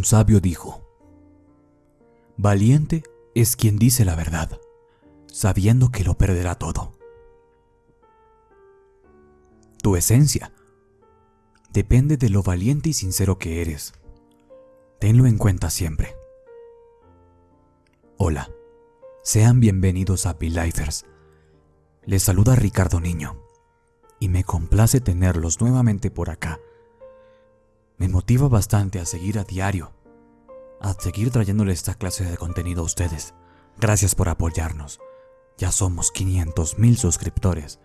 Un sabio dijo, Valiente es quien dice la verdad, sabiendo que lo perderá todo. Tu esencia depende de lo valiente y sincero que eres. Tenlo en cuenta siempre. Hola, sean bienvenidos a Lifers. Les saluda Ricardo Niño y me complace tenerlos nuevamente por acá. Me motiva bastante a seguir a diario, a seguir trayéndole esta clase de contenido a ustedes. Gracias por apoyarnos. Ya somos 500 mil suscriptores.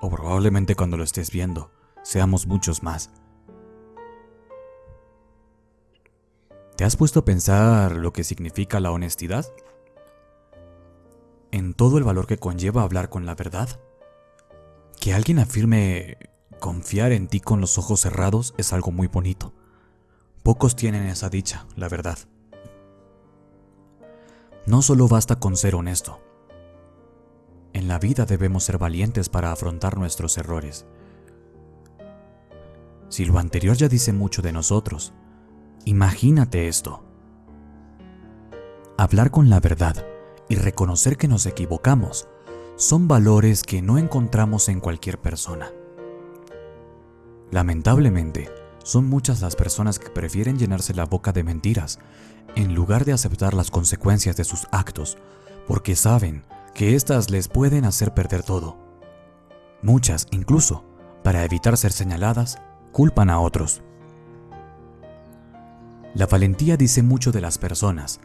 O probablemente cuando lo estés viendo, seamos muchos más. ¿Te has puesto a pensar lo que significa la honestidad? En todo el valor que conlleva hablar con la verdad. Que alguien afirme confiar en ti con los ojos cerrados es algo muy bonito. Pocos tienen esa dicha, la verdad. No solo basta con ser honesto. En la vida debemos ser valientes para afrontar nuestros errores. Si lo anterior ya dice mucho de nosotros, imagínate esto. Hablar con la verdad y reconocer que nos equivocamos son valores que no encontramos en cualquier persona. Lamentablemente, son muchas las personas que prefieren llenarse la boca de mentiras en lugar de aceptar las consecuencias de sus actos, porque saben que éstas les pueden hacer perder todo. Muchas, incluso, para evitar ser señaladas, culpan a otros. La valentía dice mucho de las personas,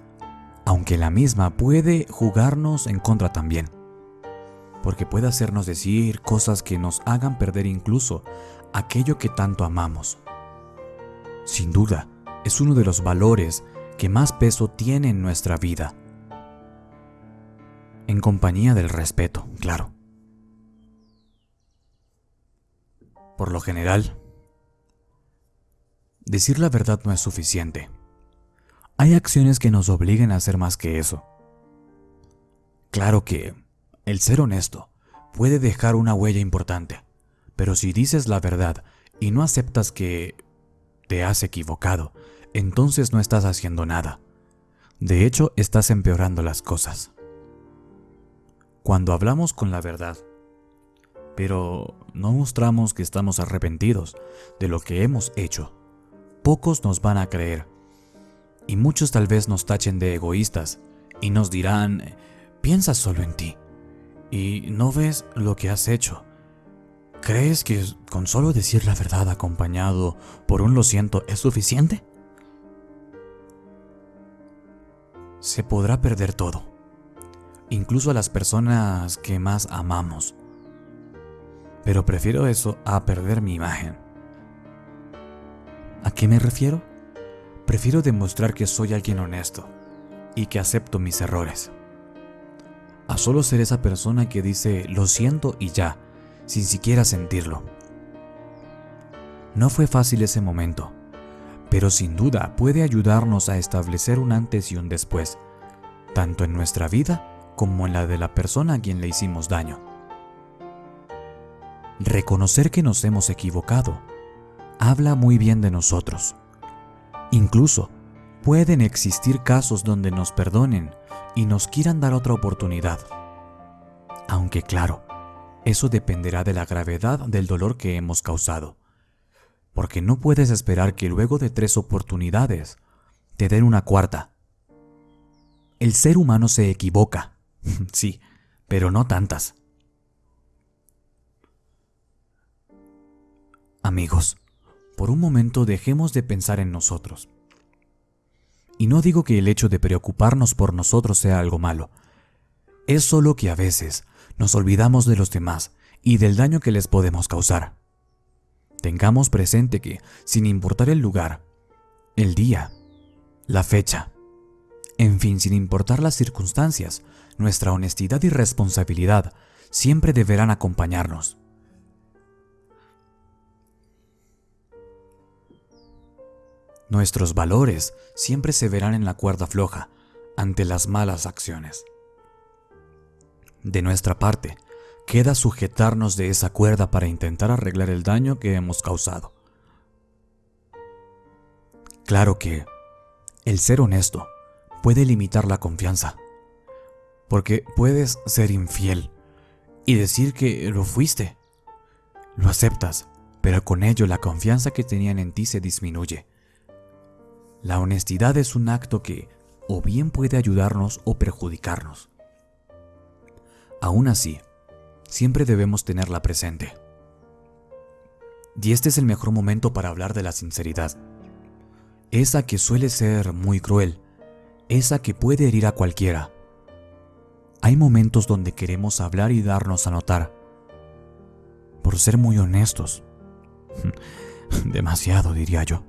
aunque la misma puede jugarnos en contra también, porque puede hacernos decir cosas que nos hagan perder incluso aquello que tanto amamos. Sin duda, es uno de los valores que más peso tiene en nuestra vida. En compañía del respeto, claro. Por lo general, decir la verdad no es suficiente. Hay acciones que nos obliguen a hacer más que eso. Claro que el ser honesto puede dejar una huella importante, pero si dices la verdad y no aceptas que te has equivocado, entonces no estás haciendo nada. De hecho, estás empeorando las cosas. Cuando hablamos con la verdad, pero no mostramos que estamos arrepentidos de lo que hemos hecho, pocos nos van a creer. Y muchos tal vez nos tachen de egoístas y nos dirán, piensa solo en ti y no ves lo que has hecho ¿Crees que con solo decir la verdad acompañado por un lo siento es suficiente? Se podrá perder todo, incluso a las personas que más amamos. Pero prefiero eso a perder mi imagen. ¿A qué me refiero? Prefiero demostrar que soy alguien honesto y que acepto mis errores. A solo ser esa persona que dice lo siento y ya, sin siquiera sentirlo. No fue fácil ese momento, pero sin duda puede ayudarnos a establecer un antes y un después, tanto en nuestra vida como en la de la persona a quien le hicimos daño. Reconocer que nos hemos equivocado habla muy bien de nosotros. Incluso pueden existir casos donde nos perdonen y nos quieran dar otra oportunidad. Aunque claro, eso dependerá de la gravedad del dolor que hemos causado. Porque no puedes esperar que luego de tres oportunidades te den una cuarta. El ser humano se equivoca, sí, pero no tantas. Amigos, por un momento dejemos de pensar en nosotros. Y no digo que el hecho de preocuparnos por nosotros sea algo malo. Es solo que a veces nos olvidamos de los demás y del daño que les podemos causar. Tengamos presente que, sin importar el lugar, el día, la fecha, en fin, sin importar las circunstancias, nuestra honestidad y responsabilidad siempre deberán acompañarnos. Nuestros valores siempre se verán en la cuerda floja ante las malas acciones. De nuestra parte, queda sujetarnos de esa cuerda para intentar arreglar el daño que hemos causado. Claro que El ser honesto puede limitar la confianza, porque puedes ser infiel y decir que lo fuiste. Lo aceptas, pero con ello la confianza que tenían en ti se disminuye. La honestidad es un acto que o bien puede ayudarnos o perjudicarnos. Aún así, siempre debemos tenerla presente. Y este es el mejor momento para hablar de la sinceridad. Esa que suele ser muy cruel, esa que puede herir a cualquiera. Hay momentos donde queremos hablar y darnos a notar, por ser muy honestos. Demasiado, diría yo.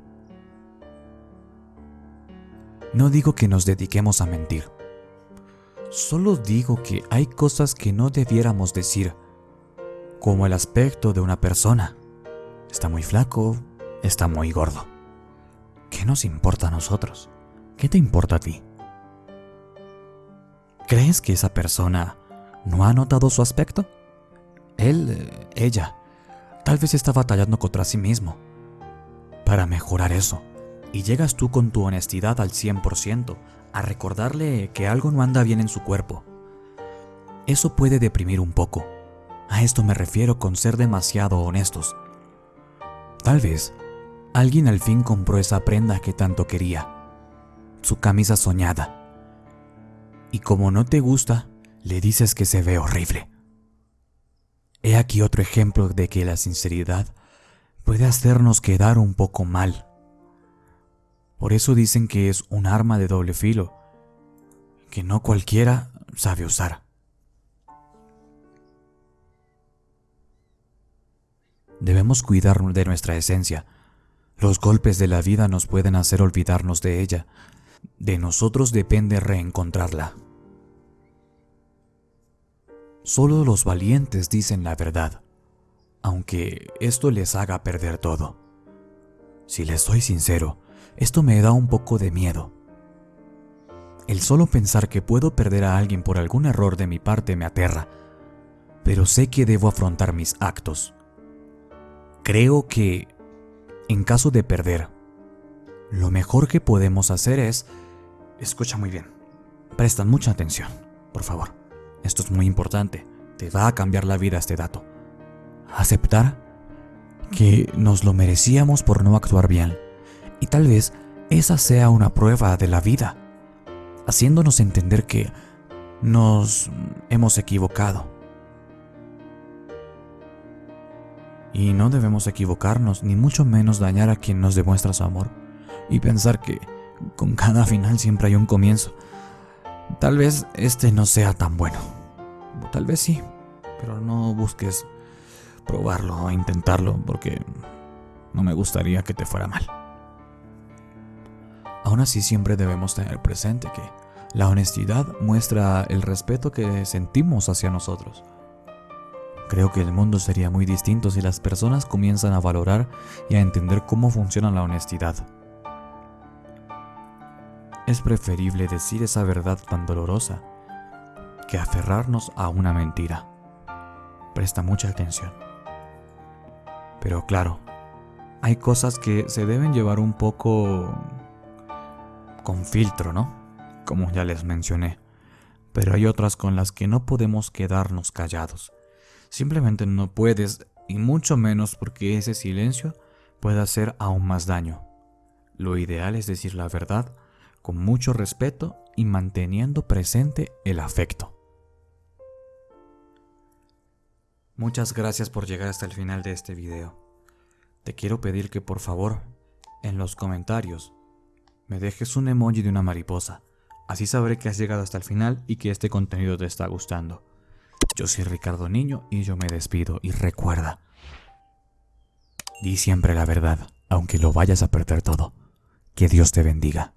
No digo que nos dediquemos a mentir. Solo digo que hay cosas que no debiéramos decir, como el aspecto de una persona. Está muy flaco, está muy gordo. ¿Qué nos importa a nosotros? ¿Qué te importa a ti? ¿Crees que esa persona no ha notado su aspecto? Él, ella, tal vez está batallando contra sí mismo para mejorar eso. Y llegas tú con tu honestidad al 100% a recordarle que algo no anda bien en su cuerpo. Eso puede deprimir un poco. A esto me refiero con ser demasiado honestos. Tal vez alguien al fin compró esa prenda que tanto quería, su camisa soñada. Y como no te gusta, le dices que se ve horrible. He aquí otro ejemplo de que la sinceridad puede hacernos quedar un poco mal. Por eso dicen que es un arma de doble filo, que no cualquiera sabe usar. Debemos cuidar de nuestra esencia. Los golpes de la vida nos pueden hacer olvidarnos de ella. De nosotros depende reencontrarla. Solo los valientes dicen la verdad, aunque esto les haga perder todo. Si les soy sincero, esto me da un poco de miedo. El solo pensar que puedo perder a alguien por algún error de mi parte me aterra, pero sé que debo afrontar mis actos. Creo que, en caso de perder, lo mejor que podemos hacer es... Escucha muy bien. Prestan mucha atención, por favor. Esto es muy importante. Te va a cambiar la vida este dato. Aceptar que nos lo merecíamos por no actuar bien. Y tal vez esa sea una prueba de la vida, haciéndonos entender que nos hemos equivocado Y no debemos equivocarnos, ni mucho menos dañar a quien nos demuestra su amor. Y pensar que con cada final siempre hay un comienzo. Tal vez este no sea tan bueno. Tal vez sí, pero no busques probarlo o intentarlo porque no me gustaría que te fuera mal. Aún así siempre debemos tener presente que la honestidad muestra el respeto que sentimos hacia nosotros Creo que el mundo sería muy distinto si las personas comienzan a valorar y a entender cómo funciona la honestidad. Es preferible decir esa verdad tan dolorosa que aferrarnos a una mentira. Presta mucha atención. Pero claro, hay cosas que se deben llevar un poco con filtro, ¿no? Como ya les mencioné. Pero hay otras con las que no podemos quedarnos callados. Simplemente no puedes, y mucho menos porque ese silencio puede hacer aún más daño. Lo ideal es decir la verdad con mucho respeto y manteniendo presente el afecto. Muchas gracias por llegar hasta el final de este video. Te quiero pedir que por favor, en los comentarios, me dejes un emoji de una mariposa. Así sabré que has llegado hasta el final y que este contenido te está gustando. Yo soy Ricardo Niño y yo me despido y recuerda, di siempre la verdad, aunque lo vayas a perder todo. Que Dios te bendiga.